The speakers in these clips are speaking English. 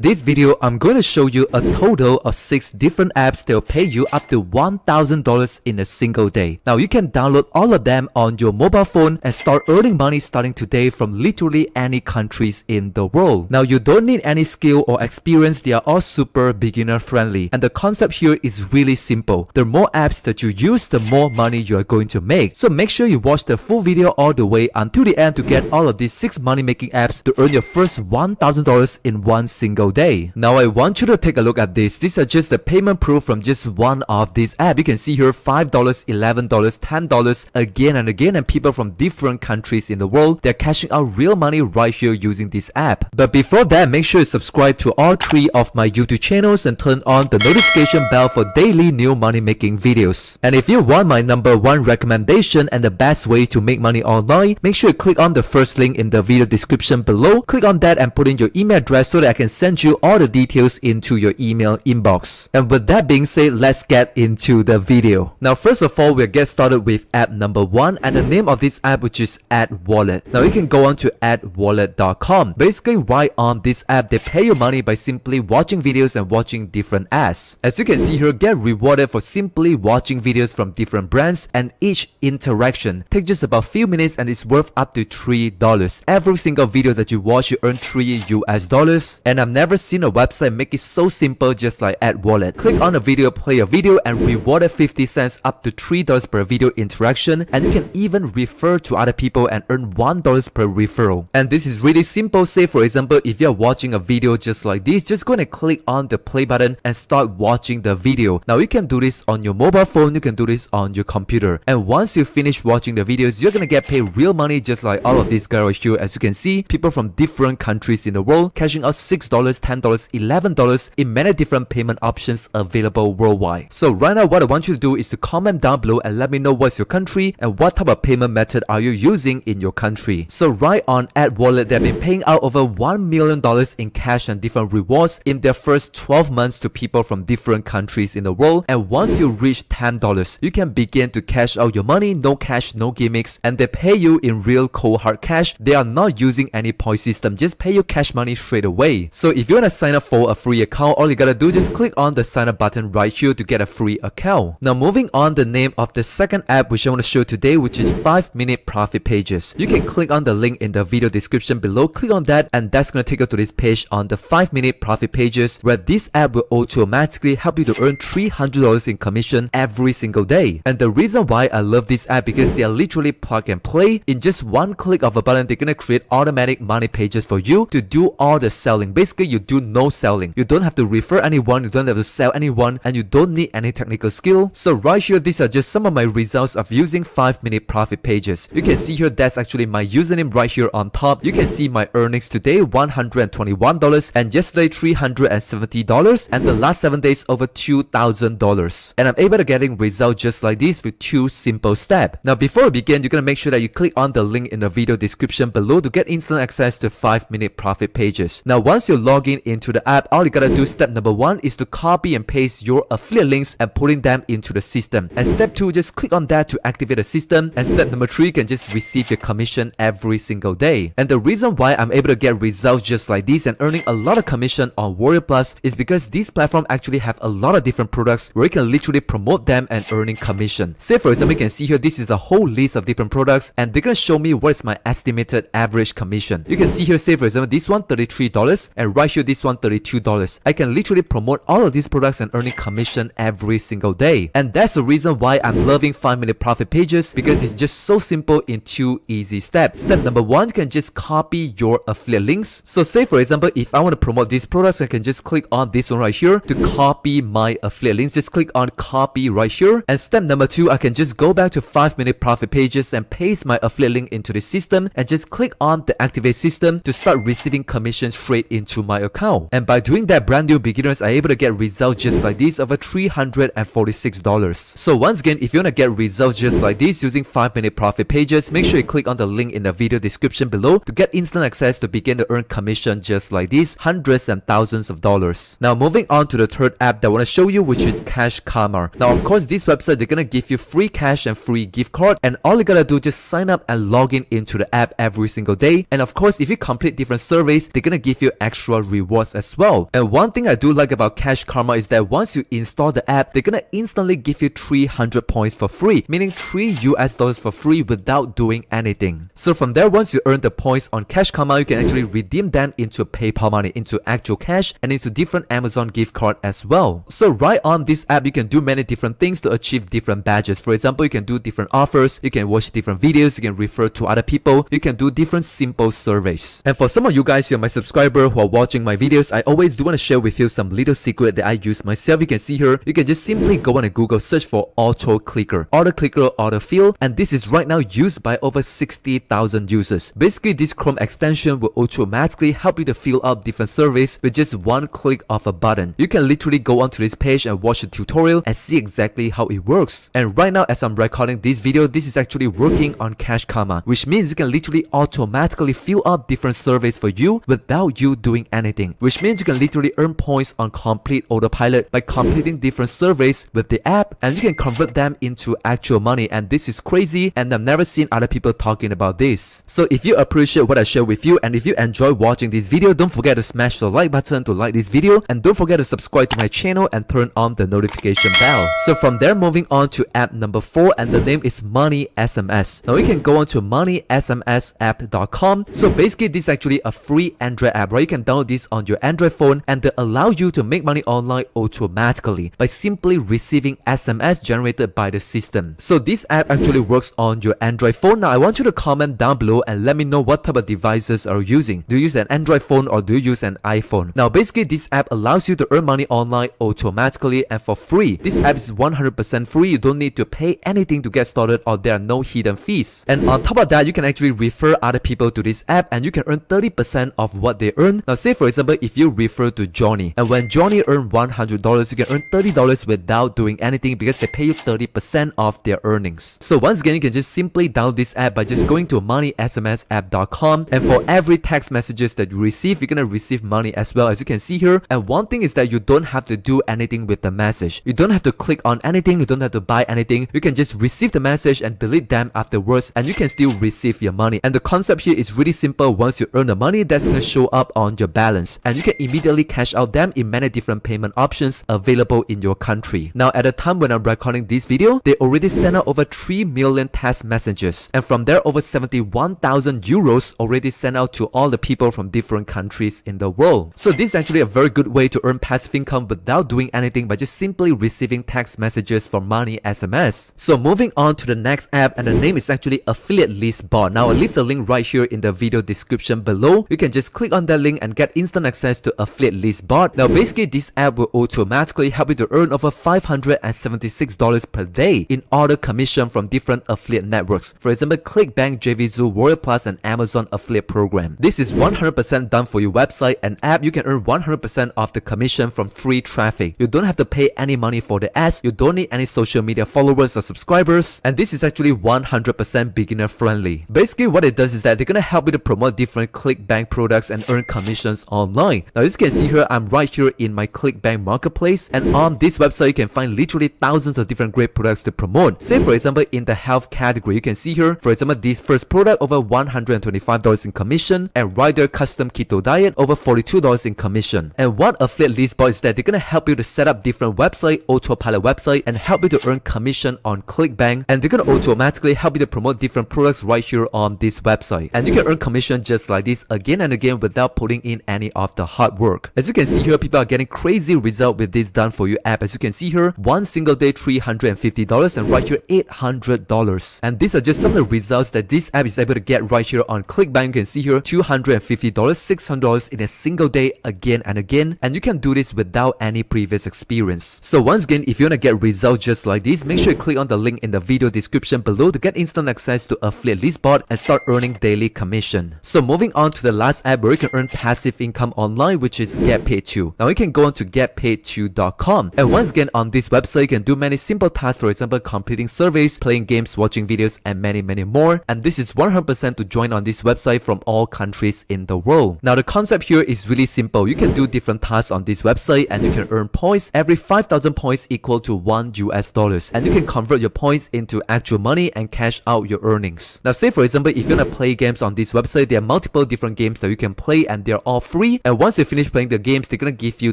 This video, I'm going to show you a total of 6 different apps that will pay you up to $1,000 in a single day. Now, you can download all of them on your mobile phone and start earning money starting today from literally any countries in the world. Now, you don't need any skill or experience, they are all super beginner friendly. And the concept here is really simple. The more apps that you use, the more money you are going to make. So make sure you watch the full video all the way until the end to get all of these 6 money making apps to earn your first $1,000 in one single day. Now I want you to take a look at this. These are just the payment proof from just one of these apps. You can see here $5, $11, $10 again and again and people from different countries in the world, they're cashing out real money right here using this app. But before that, make sure you subscribe to all three of my YouTube channels and turn on the notification bell for daily new money making videos. And if you want my number one recommendation and the best way to make money online, make sure you click on the first link in the video description below. Click on that and put in your email address so that I can send you all the details into your email inbox. And with that being said, let's get into the video. Now, first of all, we'll get started with app number one and the name of this app, which is Ad Wallet. Now, you can go on to adwallet.com. Basically, right on this app, they pay you money by simply watching videos and watching different ads. As you can see here, get rewarded for simply watching videos from different brands and each interaction takes just about few minutes and is worth up to $3. Every single video that you watch, you earn 3 US dollars. And I've never seen a website make it so simple just like Ad Wallet. Click on a video, play a video and rewarded 50 cents up to $3 per video interaction and you can even refer to other people and earn $1 per referral. And this is really simple. Say for example, if you're watching a video just like this, just go and click on the play button and start watching the video. Now you can do this on your mobile phone, you can do this on your computer. And once you finish watching the videos, you're gonna get paid real money just like all of these guys right here. As you can see, people from different countries in the world cashing out $6, $10, $11 in many different payment options available worldwide. So right now what I want you to do is to comment down below and let me know what's your country and what type of payment method are you using in your country. So right on Ad Wallet, they've been paying out over $1 million in cash and different rewards in their first 12 months to people from different countries in the world. And once you reach $10, you can begin to cash out your money, no cash, no gimmicks, and they pay you in real cold hard cash. They are not using any point system, just pay you cash money straight away. So if you want to sign up for a free account, all you gotta do just click on the sign up button right here to get a free account. Now moving on the name of the second app which I want to show today which is 5 minute profit pages. You can click on the link in the video description below, click on that and that's gonna take you to this page on the 5 minute profit pages where this app will automatically help you to earn $300 in commission every single day. And the reason why I love this app because they are literally plug and play. In just one click of a button, they're gonna create automatic money pages for you to do all the selling. Basically, you do no selling. You don't have to refer anyone, you don't have to sell anyone, and you don't need any technical skill. So right here, these are just some of my results of using 5 minute profit pages. You can see here, that's actually my username right here on top. You can see my earnings today, $121, and yesterday, $370, and the last 7 days, over $2,000. And I'm able to getting results just like this with two simple steps. Now, before we begin, you're gonna make sure that you click on the link in the video description below to get instant access to 5 minute profit pages. Now, once you log in into the app, all you gotta do step number one is to copy and paste your affiliate links and putting them into the system. And step two, just click on that to activate the system. And step number three, can just receive your commission every single day. And the reason why I'm able to get results just like this and earning a lot of commission on Warrior Plus is because this platform actually have a lot of different products where you can literally promote them and earning commission. Say for example, you can see here, this is a whole list of different products and they're gonna show me what is my estimated average commission. You can see here, say for example, this one $33 and right here, this one $32. I can literally promote all of these products and earning commission every single day. And that's the reason why I'm loving 5 minute profit pages because it's just so simple in two easy steps. Step number one, can just copy your affiliate links. So say for example, if I want to promote these products, I can just click on this one right here to copy my affiliate links. Just click on copy right here. And step number two, I can just go back to 5 minute profit pages and paste my affiliate link into the system and just click on the activate system to start receiving commission straight into my account. And by doing that, brand new beginners are able to get results just like this over $346. So once again, if you want to get results just like this using 5 minute profit pages, make sure you click on the link in the video description below to get instant access to begin to earn commission just like this, hundreds and thousands of dollars. Now moving on to the third app that I want to show you which is Cash Karma. Now of course this website they're gonna give you free cash and free gift card and all you gotta do just sign up and log in into the app every single day and of course if you complete different surveys they're gonna give you extra rewards as well. And one thing I do like about Cash Karma is that once you install the app, they're gonna instantly give you 300 points for free, meaning 3 US dollars for free without doing anything. So from there, once you earn the points on Cash Karma, you can actually redeem them into PayPal money, into actual cash, and into different Amazon gift card as well. So right on this app, you can do many different things to achieve different badges. For example, you can do different offers, you can watch different videos, you can refer to other people, you can do different simple surveys. And for some of you guys who are my subscriber who are watching my videos, I always do want to share with you some little secret that I use myself. You can see here, you can just simply go on a Google search for auto clicker, auto clicker, auto fill, and this is right now used by over 60,000 users. Basically, this Chrome extension will automatically help you to fill out different surveys with just one click of a button. You can literally go onto this page and watch the tutorial and see exactly how it works. And right now, as I'm recording this video, this is actually working on Cash Karma, which means you can literally automatically fill out different surveys for you without you doing anything, which means you can literally earn points on complete autopilot by completing different surveys with the app and you can convert them into actual money and this is crazy and I've never seen other people talking about this. So if you appreciate what I share with you and if you enjoy watching this video, don't forget to smash the like button to like this video and don't forget to subscribe to my channel and turn on the notification bell. So from there moving on to app number 4 and the name is Money SMS. Now you can go on to moneysmsapp.com. So basically this is actually a free Android app, right? You can download this on your Android phone and they allow you to make money online automatically by simply receiving SMS generated by the system. So this app actually works on your Android phone. Now I want you to comment down below and let me know what type of devices are you using. Do you use an Android phone or do you use an iPhone? Now basically this app allows you to earn money online automatically and for free. This app is 100% free. You don't need to pay anything to get started or there are no hidden fees. And on top of that, you can actually refer other people to this app and you can earn 30% of what they earn. Now say for example, if you refer to Johnny and when Johnny earned $100, you can earn $30 without doing anything because they pay you 30% of their earnings. So once again, you can just simply download this app by just going to moneysmsapp.com and for every text messages that you receive, you're gonna receive money as well as you can see here. And one thing is that you don't have to do anything with the message. You don't have to click on anything, you don't have to buy anything. You can just receive the message and delete them afterwards and you can still receive your money. And the concept here is really simple. Once you earn the money, that's gonna show up on your balance and you can immediately cash out them in many different payment options available in your country. Now at the time when I'm recording this video, they already sent out over 3 million text messages and from there over 71,000 euros already sent out to all the people from different countries in the world. So this is actually a very good way to earn passive income without doing anything by just simply receiving text messages for Money SMS. So moving on to the next app and the name is actually Affiliate List Bot. Now I'll leave the link right here in the video description below. You can just click on that link and get instant access to Affiliate List Bot. Now basically this app will automatically help you to earn over $576 per day in order commission from different affiliate networks. For example, ClickBank, JVZoo, Warrior Plus and Amazon affiliate program. This is 100% done for your website and app. You can earn 100% of the commission from free traffic. You don't have to pay any money for the ads. You don't need any social media followers or subscribers. And this is actually 100% beginner friendly. Basically what it does is that they're gonna help you to promote different ClickBank products and earn commissions online. Now as you can see here, I'm right here in my ClickBank marketplace and on this website you can find literally thousands of different great products to promote. Say for example in the health category, you can see here, for example this first product over $125 in commission and Rider Custom Keto Diet over $42 in commission. And what affiliate list bot is that they're gonna help you to set up different website, autopilot website and help you to earn commission on ClickBank and they're gonna automatically help you to promote different products right here on this website. And you can earn commission just like this again and again without putting in any of the hard work. As you can see here, people are getting crazy result with this done for you app. As you can see here, one single day $350 and right here $800. And these are just some of the results that this app is able to get right here on ClickBank. You can see here $250, $600 in a single day again and again. And you can do this without any previous experience. So once again, if you want to get results just like this, make sure you click on the link in the video description below to get instant access to Affiliate List Bot and start earning daily commission. So moving on to the last app where you can earn passive income online, which is GetPaid2. Now you can go on to getpaid2.com. And once again, on this website, you can do many simple tasks, for example, completing surveys, playing games, watching videos, and many, many more. And this is 100% to join on this website from all countries in the world. Now the concept here is really simple. You can do different tasks on this website and you can earn points. Every 5,000 points equal to 1 US dollars. And you can convert your points into actual money and cash out your earnings. Now say for example, if you want to play games on this website, there are multiple different games that you can play and they're all free and once you finish playing the games they're gonna give you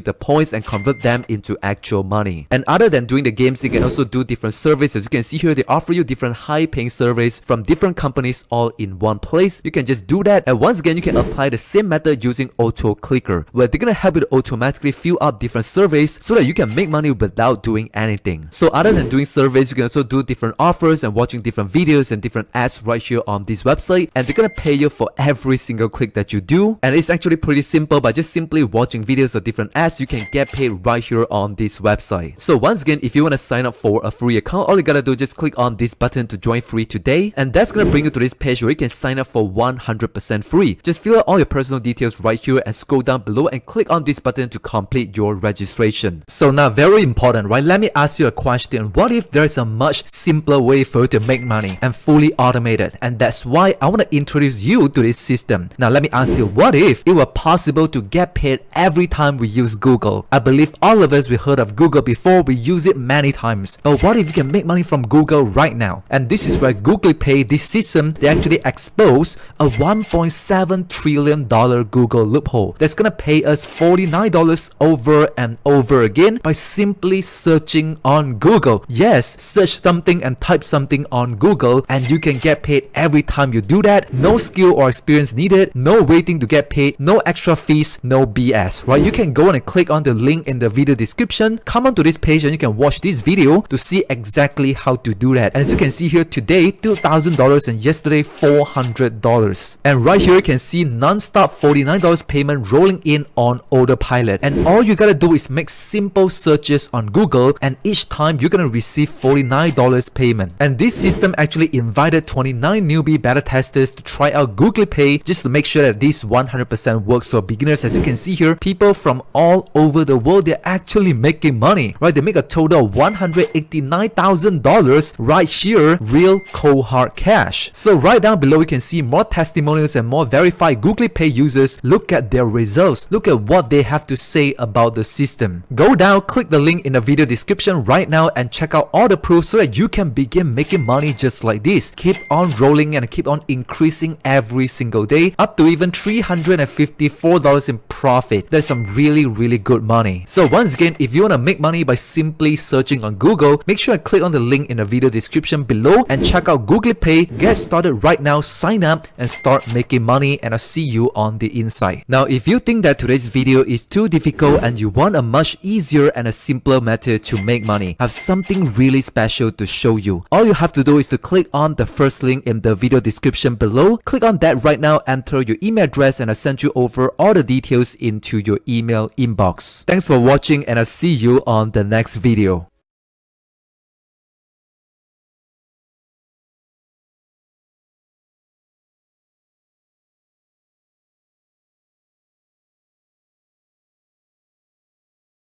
the points and convert them into actual money. And other than doing the games you can also do different surveys as you can see here they offer you different high paying surveys from different companies all in one place. You can just do that and once again you can apply the same method using auto clicker where they're gonna help you to automatically fill out different surveys so that you can make money without doing anything. So other than doing surveys you can also do different offers and watching different videos and different ads right here on this website and they're gonna pay you for every single click that you do. And it's actually pretty simple by just simply watching videos of different ads you can get paid right here on this website. So once again if you want to sign up for a free account all you gotta do is just click on this button to join free today and that's gonna bring you to this page where you can sign up for 100% free. Just fill out all your personal details right here and scroll down below and click on this button to complete your registration. So now very important right? Let me ask you a question. What if there's a much simpler way for you to make money and fully automated? And that's why I want to introduce you to this system. Now let me ask you what if it were possible to get paid every time we use Google. I believe all of us we heard of Google before we use it many times. But what if you can make money from Google right now? And this is where Google Pay this system they actually expose a 1.7 trillion dollar Google loophole. That's gonna pay us $49 over and over again by simply searching on Google. Yes search something and type something on Google and you can get paid every time you do that. No skill or experience needed no waiting to get paid no extra fees no BS right? You can go and click on the link in the video description come on to this page and you can watch this video to see exactly how to do that. And as you can see here today $2,000 and yesterday $400 and right here you can see non-stop $49 payment rolling in on autopilot. And all you gotta do is make simple searches on Google and each time you're gonna receive $49 payment. And this system actually invited 29 newbie beta testers to try out Google Pay just to make sure that this 100% works for beginners. As you can see here people from all over the world they're actually making money right? They make a total of $189,000 right here real cold hard cash. So right down below you can see more testimonials and more verified Google Pay users. Look at their results. Look at what they have to say about the system. Go down click the link in the video description right now and check out all the proofs so that you can begin making money just like this. Keep on rolling and keep on increasing every single day up to even $354 in profit. That's some really really good money. So once again if you want to make money by simply searching on Google make sure to click on the link in the video description below and check out Google Pay. Get started right now. Sign up and start making money and I'll see you on the inside. Now if you think that today's video is too difficult and you want a much easier and a simpler method to make money I have something really special to show you. All you have to do is to click on the first link in the video description below. Click on that right now enter your email address and I'll send you over all the details into your email inbox. Thanks for watching and I'll see you on the next video